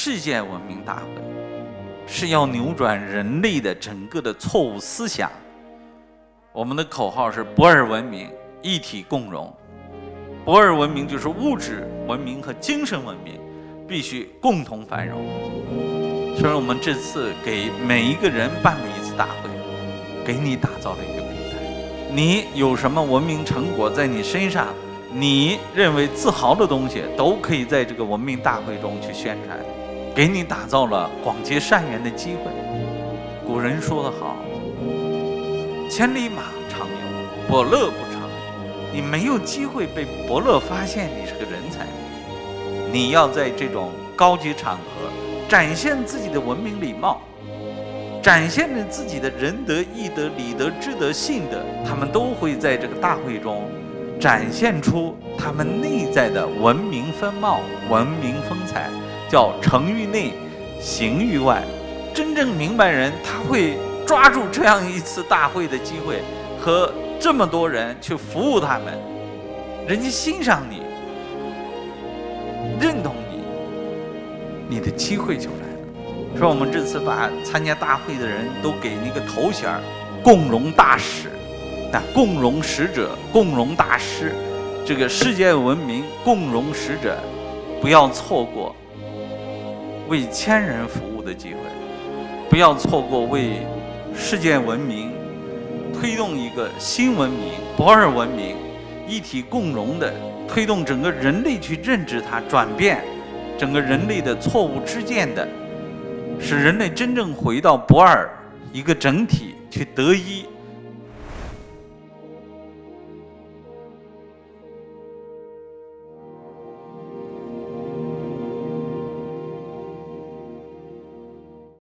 世界文明大会，是要扭转人类的整个的错误思想。我们的口号是博尔文明一体共荣。博尔文明就是物质文明和精神文明必须共同繁荣。所以我们这次给每一个人办了一次大会，给你打造了一个平台。你有什么文明成果在你身上？你认为自豪的东西，都可以在这个文明大会中去宣传，给你打造了广结善缘的机会。古人说得好：“千里马常有，伯乐不常有。”你没有机会被伯乐发现你是个人才，你要在这种高级场合展现自己的文明礼貌，展现着自己的仁德义德礼德智德信德，他们都会在这个大会中。展现出他们内在的文明风貌、文明风采，叫诚于内，行于外。真正明白人，他会抓住这样一次大会的机会，和这么多人去服务他们，人家欣赏你，认同你，你的机会就来了。说我们这次把参加大会的人都给那个头衔儿“共荣大使”。那共荣使者、共荣大师，这个世界文明共荣使者，不要错过为千人服务的机会，不要错过为世界文明推动一个新文明——博尔文明一体共荣的，推动整个人类去认知它、转变整个人类的错误之见的，使人类真正回到博尔一个整体去得一。